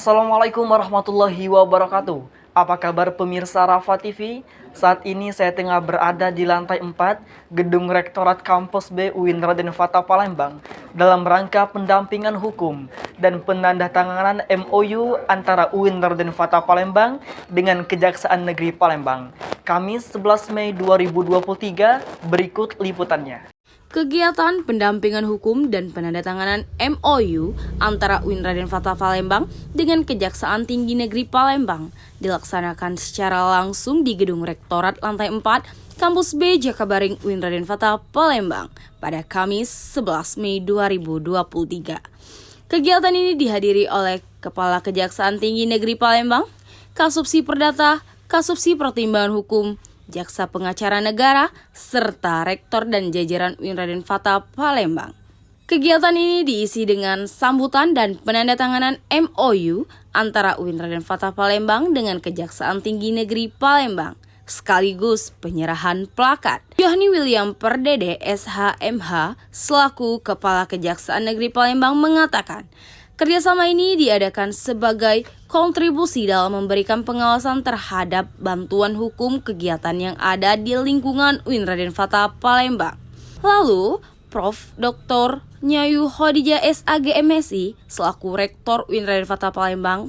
Assalamualaikum warahmatullahi wabarakatuh. Apa kabar pemirsa Rafa TV? Saat ini saya tengah berada di lantai 4 Gedung Rektorat Kampus B UIN Raden Fata Palembang dalam rangka pendampingan hukum dan penandatanganan MOU antara UIN Raden Fata Palembang dengan Kejaksaan Negeri Palembang. Kamis 11 Mei 2023 berikut liputannya. Kegiatan pendampingan hukum dan penandatanganan MOU antara UIN Raden Fatah Palembang dengan Kejaksaan Tinggi Negeri Palembang dilaksanakan secara langsung di Gedung Rektorat Lantai 4 Kampus B Jakabaring UIN Raden Fatah Palembang pada Kamis 11 Mei 2023. Kegiatan ini dihadiri oleh Kepala Kejaksaan Tinggi Negeri Palembang, Kasubsi Perdata, Kasubsi Pertimbangan Hukum, Jaksa Pengacara Negara, serta Rektor dan jajaran UIN Raden Fata Palembang. Kegiatan ini diisi dengan sambutan dan penandatanganan MOU antara UIN Raden Fata Palembang dengan Kejaksaan Tinggi Negeri Palembang, sekaligus penyerahan plakat. Yohni William Perdede SHMH selaku Kepala Kejaksaan Negeri Palembang mengatakan, Kerjasama ini diadakan sebagai kontribusi dalam memberikan pengawasan terhadap bantuan hukum kegiatan yang ada di lingkungan UIN Raden Fata Palembang. Lalu, Prof. Dr. Nyayu Khadijah SAG MSI selaku Rektor UIN Raden Fata Palembang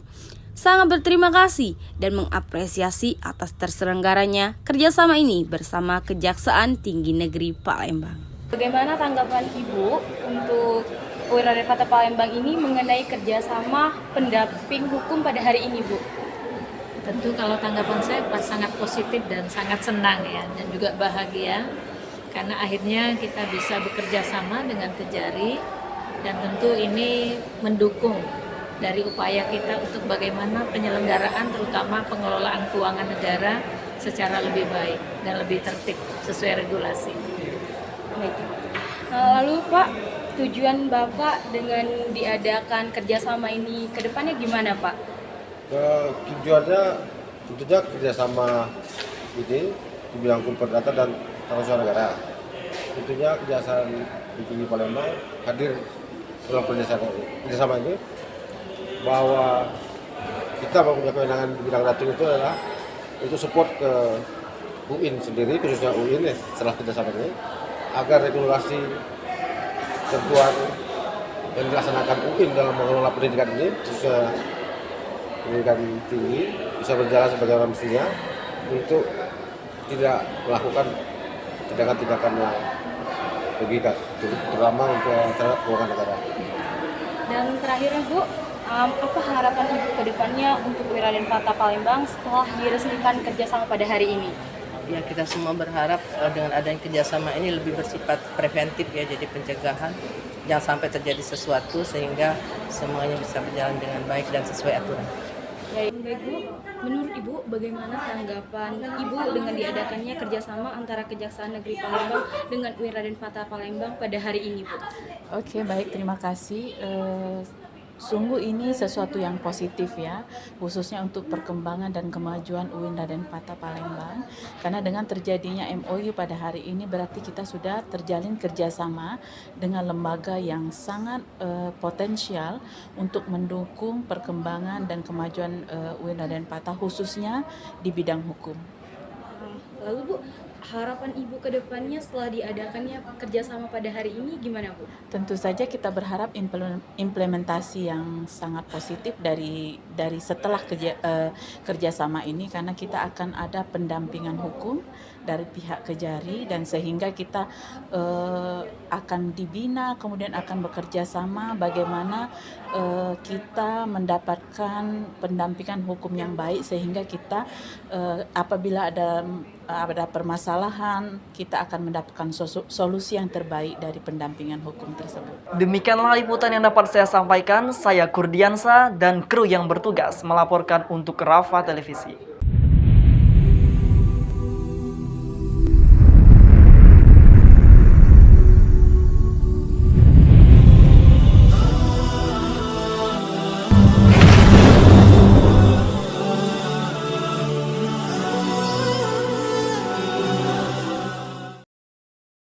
sangat berterima kasih dan mengapresiasi atas terselenggaranya kerjasama ini bersama Kejaksaan Tinggi Negeri Palembang. Bagaimana tanggapan Ibu untuk Wirada Fata Palembang ini mengenai kerjasama pendamping hukum pada hari ini, Bu? Tentu kalau tanggapan saya sangat positif dan sangat senang ya, dan juga bahagia karena akhirnya kita bisa bekerja sama dengan Kejari dan tentu ini mendukung dari upaya kita untuk bagaimana penyelenggaraan terutama pengelolaan keuangan negara secara lebih baik dan lebih tertib sesuai regulasi. Baik. Lalu Pak, tujuan Bapak dengan diadakan kerjasama ini ke depannya gimana Pak? Ke tujuannya tentunya kerjasama ini di bidang perdata dan usaha negara. Tentunya kejaksaan di Tinggi Palembang hadir dalam kerjasama, kerjasama ini bahwa kita mempunyai kewenangan di bidang ratu itu adalah untuk support ke UIN sendiri, khususnya UIN ya, setelah kerjasama ini, agar regulasi ketentuan yang dilaksanakan UIN dalam mengelola pendidikan ini bisa pendidikan tinggi bisa berjalan sebagaimana mestinya untuk tidak melakukan tindakan-tindakan yang merugikan terutama untuk terhadap keuangan negara. Dan terakhirnya Bu, um, apa harapan Ibu ke depannya untuk Wiraden Fata Palembang setelah diresmikan kerjasama pada hari ini? Ya kita semua berharap uh, dengan adanya kerjasama ini lebih bersifat preventif ya jadi pencegahan jangan sampai terjadi sesuatu sehingga semuanya bisa berjalan dengan baik dan sesuai aturan. Ya, baik Bu, menurut Ibu bagaimana tanggapan Ibu dengan diadakannya kerjasama antara Kejaksaan Negeri Palembang dengan UIN Raden Fata Palembang pada hari ini Bu? Oke baik terima kasih. Uh, Sungguh ini sesuatu yang positif ya, khususnya untuk perkembangan dan kemajuan UIN Raden Patah Palembang. Karena dengan terjadinya MOU pada hari ini berarti kita sudah terjalin kerjasama dengan lembaga yang sangat uh, potensial untuk mendukung perkembangan dan kemajuan uh, UIN Raden Patah khususnya di bidang hukum. Lalu Bu, harapan Ibu ke depannya setelah diadakannya kerjasama pada hari ini gimana Bu? Tentu saja kita berharap implementasi yang sangat positif dari dari setelah kerja, uh, kerjasama ini karena kita akan ada pendampingan hukum dari pihak Kejari dan sehingga kita uh, akan dibina kemudian akan bekerja sama bagaimana uh, kita mendapatkan pendampingan hukum yang baik sehingga kita uh, apabila ada ada permasalahan kita akan mendapatkan solusi yang terbaik dari pendampingan hukum tersebut. Demikianlah liputan yang dapat saya sampaikan. Saya Kurdiansa dan kru yang bertugas melaporkan untuk Rafa Televisi.